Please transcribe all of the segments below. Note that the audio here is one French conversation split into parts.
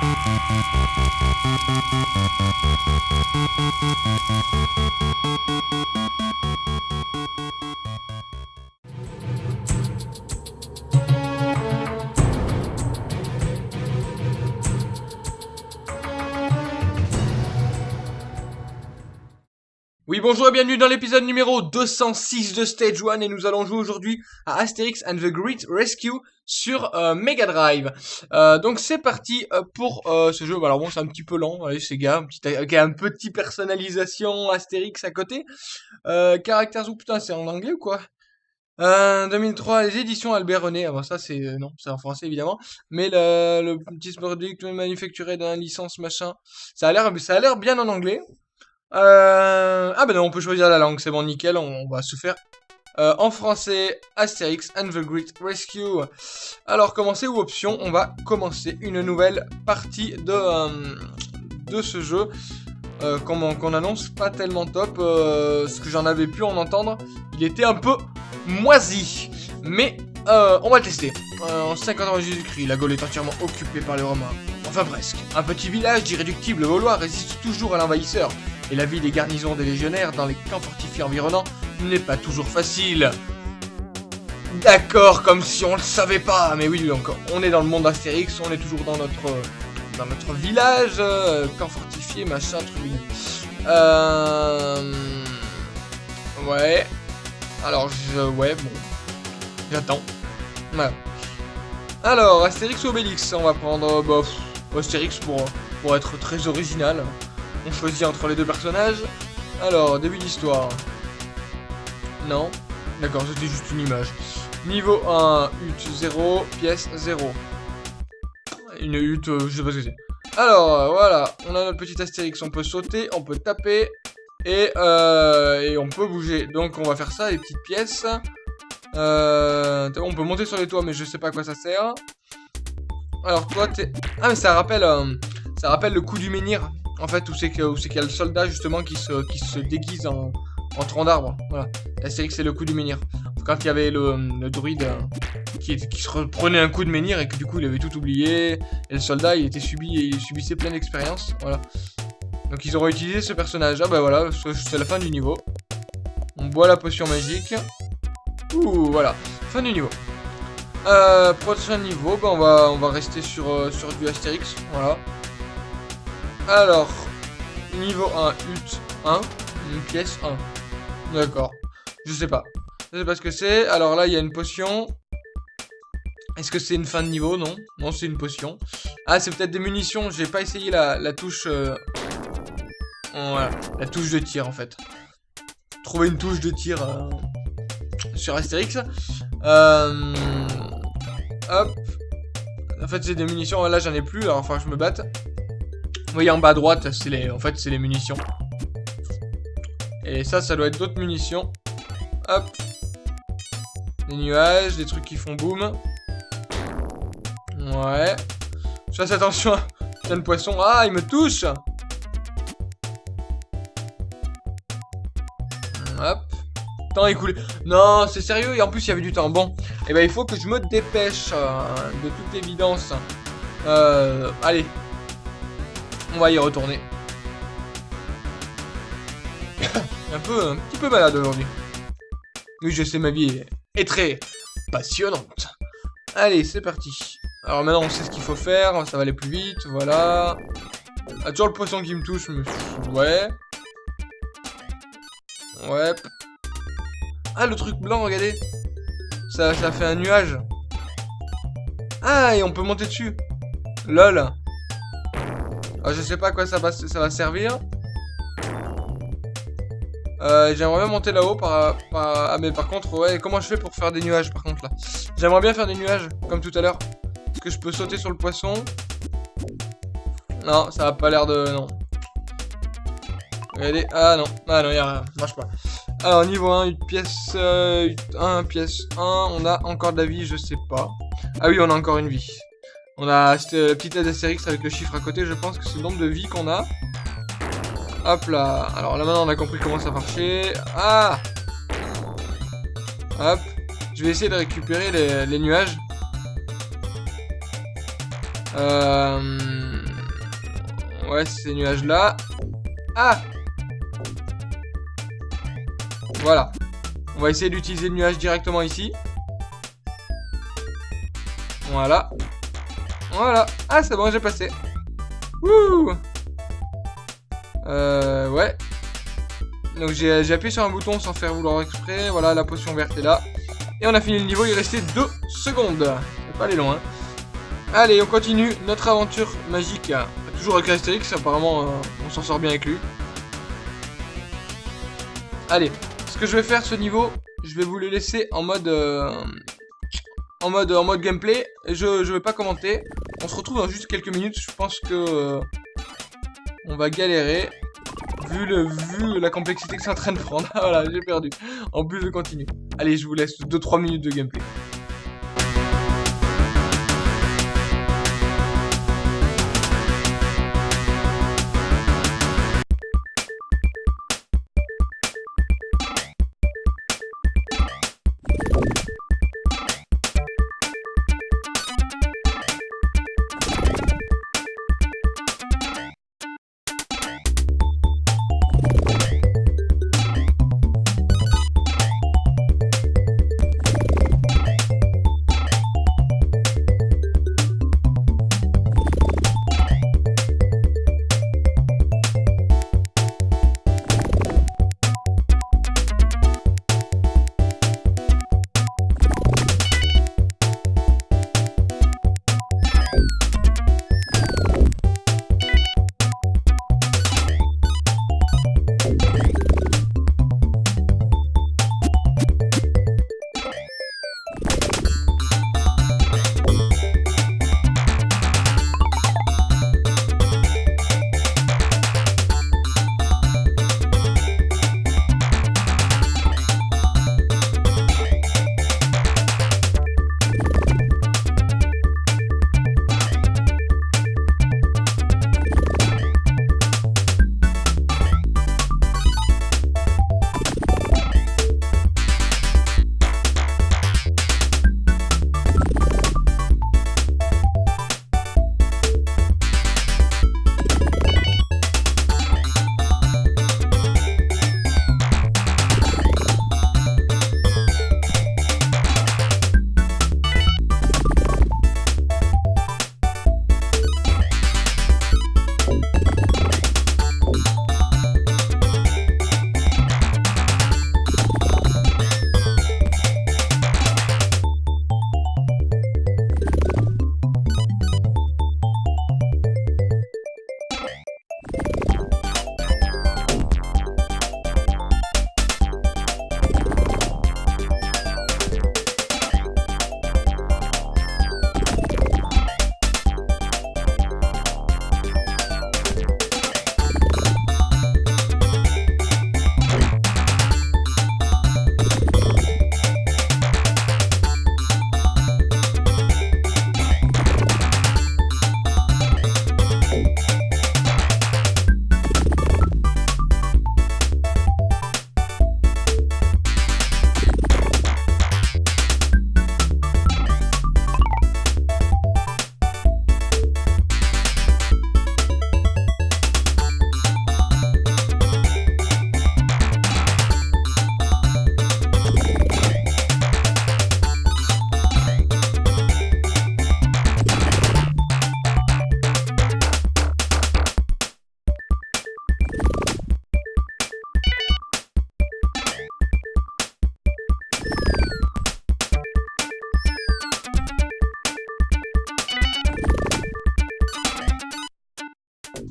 Thank you. Oui, bonjour et bienvenue dans l'épisode numéro 206 de Stage 1 et nous allons jouer aujourd'hui à Asterix and the Great Rescue sur euh, Mega Drive. Euh, donc c'est parti euh, pour euh, ce jeu. Alors bon, c'est un petit peu lent, allez, c'est gars, avec un petit personnalisation Astérix à côté. Caractères ou putain, c'est en anglais ou quoi? Euh, 2003, les éditions Albert René. Avant ça, c'est non, c'est en français évidemment. Mais le, le petit produit manufacturé la licence machin, ça a l'air, ça a l'air bien en anglais. Euh... Ah ben non, on peut choisir la langue, c'est bon, nickel, on, va se faire euh, en français Asterix and the Great Rescue. Alors, commencer ou option, on va commencer une nouvelle partie de, euh, de ce jeu. Euh, qu'on annonce pas tellement top, euh, ce que j'en avais pu en entendre, il était un peu moisi. Mais on va le tester. En 50 ans Jésus-Christ, la Gaule est entièrement occupée par les Romains. Enfin presque. Un petit village d'irréductibles Gaulois résiste toujours à l'envahisseur et la vie des garnisons des légionnaires dans les camps fortifiés environnants n'est pas toujours facile. D'accord, comme si on le savait pas. Mais oui, donc on est dans le monde Astérix, on est toujours dans notre dans notre village, euh, camp fortifié, machin, truc. Euh... Ouais. Alors, je... Ouais, bon. J'attends. Voilà. Alors, Astérix ou Obélix On va prendre... Bah, Astérix pour, pour être très original. On choisit entre les deux personnages. Alors, début d'histoire. Non. D'accord, c'était juste une image. Niveau 1, hutte 0, pièce 0. Une hutte, euh, je sais pas ce que c'est. Alors, euh, voilà, on a notre petit Astérix, on peut sauter, on peut taper, et, euh, on peut bouger. Donc on va faire ça, les petites pièces. On peut monter sur les toits, mais je sais pas à quoi ça sert. Alors toi, t'es... Ah, mais ça rappelle, ça rappelle le coup du menhir. En fait, où c'est qu'il y a le soldat, justement, qui se, déguise en, tronc d'arbre. Voilà. Astérix, c'est le coup du menhir. Quand il y avait le, druide euh, qui, se prenait un coup de menhir et que du coup, il avait tout oublié. Et le soldat, il était subi et il subissait plein d'expériences. Donc ils ont réutilisé ce personnage. Ah bah voilà, c'est la fin du niveau. On boit la potion magique. Ouh, voilà. Fin du niveau. Euh, prochain niveau, bah on va, rester sur, euh, sur du Astérix. Voilà. Alors, niveau 1, hutte 1, une pièce 1. D'accord. Je sais pas. Je sais pas ce que c'est. Alors là, il y a une potion. Est-ce que c'est une fin de niveau? Non. Non, c'est une potion. Ah, c'est peut-être des munitions. J'ai pas essayé la, touche... Euh... Voilà. La touche de tir, en fait. Trouver une touche de tir euh, sur Astérix. Euh... Hop. En fait, c'est des munitions. Là, j'en ai plus. Alors, enfin, je me batte. Voyez en bas à droite, c'est les, en fait, c'est les munitions. Et ça, ça doit être d'autres munitions. Hop. Des nuages, des trucs qui font boum. Ouais. Je fasse attention à le poisson. Ah, il me touche Hop. Temps écoulé. Non, c'est sérieux, et en plus, il y avait du temps. Bon, et eh ben il faut que je me dépêche, euh, de toute évidence. Euh, allez, on va y retourner. un peu, un petit peu malade aujourd'hui. Oui, je sais, ma vie est très passionnante. Allez, c'est parti. Alors maintenant, on sait ce qu'il faut faire. Ça va aller plus vite, voilà. Ah, toujours le poisson qui me touche, mais... Ouais. Ouais. Ah, le truc blanc, regardez. Ça, ça fait un nuage. Ah, et on peut monter dessus. Lol. Ah, je sais pas à quoi ça va, ça va servir. Euh, J'aimerais bien monter là-haut par. Ah mais par contre, comment je fais pour faire des nuages par contre là? J'aimerais bien faire des nuages, comme tout à l'heure. Est-ce que je peux sauter sur le poisson? Non, ça a pas l'air de... Non. Regardez, ah non, ah non, y'a rien, marche pas. Alors, niveau 1, une pièce... Euh, 1, pièce 1, on a encore de la vie, je sais pas. Ah oui, on a encore une vie. On a la petite Astérix avec le chiffre à côté, je pense que c'est le nombre de vies qu'on a. Hop là. Alors là maintenant on a compris comment ça marchait. Ah Hop. Je vais essayer de récupérer les, nuages. Euh... Ouais, ces nuages-là. Ah Voilà. On va essayer d'utiliser le nuage directement ici. Voilà. Voilà. Ah, c'est bon, j'ai passé. Wouh Euh, ouais. Donc j'ai appuyé sur un bouton sans faire vouloir exprès. Voilà, la potion verte est là. Et on a fini le niveau, il restait 2 secondes. On pas aller loin. Allez, on continue notre aventure magique. Toujours avec Astérix, apparemment euh, on s'en sort bien avec lui. Allez, ce que je vais faire ce niveau, je vais vous le laisser en mode... Euh, en mode, gameplay. Je, je vais pas commenter. On se retrouve dans juste quelques minutes. Je pense que... Euh, on va galérer vu, le, vu la complexité que c'est en train de prendre. voilà, j'ai perdu. En plus, je continue. Allez, je vous laisse 2-3 minutes de gameplay.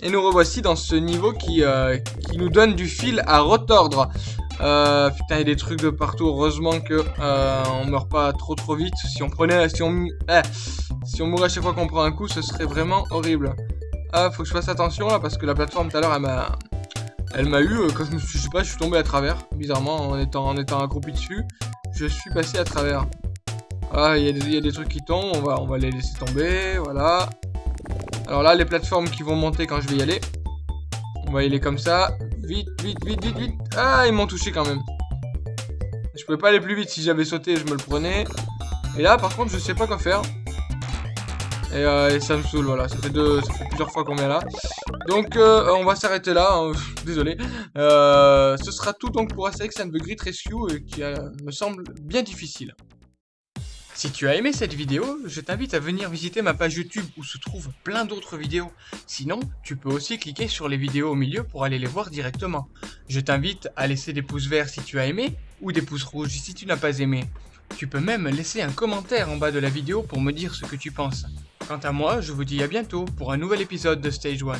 Et nous revoici dans ce niveau qui, euh, qui nous donne du fil à retordre. Euh, putain, il y a des trucs de partout. Heureusement que euh, on meurt pas trop trop vite. Si on prenait, si on, eh, si on mourait chaque fois qu'on prend un coup, ce serait vraiment horrible. Ah, faut que je fasse attention là parce que la plateforme tout à l'heure, elle m'a, elle m'a eu quand je me je sais pas, je suis tombé à travers. Bizarrement, en étant, en étant accroupi dessus, je suis passé à travers. Ah, il y, y, a des trucs qui tombent. On va, on va les laisser tomber. Voilà. Alors là, les plateformes qui vont monter quand je vais y aller. On va y aller comme ça. Vite, vite, vite, vite, vite. Ah, ils m'ont touché quand même. Je pouvais pas aller plus vite. Si j'avais sauté, je me le prenais. Et là, par contre, je sais pas quoi faire. Et, euh, ça me saoule, voilà. Ça fait, plusieurs fois qu'on est là. Donc, euh, on va s'arrêter là, hein, désolé. Euh, ce sera tout donc pour Astérix and the Rescue, qui me semble bien difficile. Si tu as aimé cette vidéo, je t'invite à venir visiter ma page YouTube où se trouvent plein d'autres vidéos. Sinon, tu peux aussi cliquer sur les vidéos au milieu pour aller les voir directement. Je t'invite à laisser des pouces verts si tu as aimé, ou des pouces rouges si tu n'as pas aimé. Tu peux même laisser un commentaire en bas de la vidéo pour me dire ce que tu penses. Quant à moi, je vous dis à bientôt pour un nouvel épisode de Stage 1.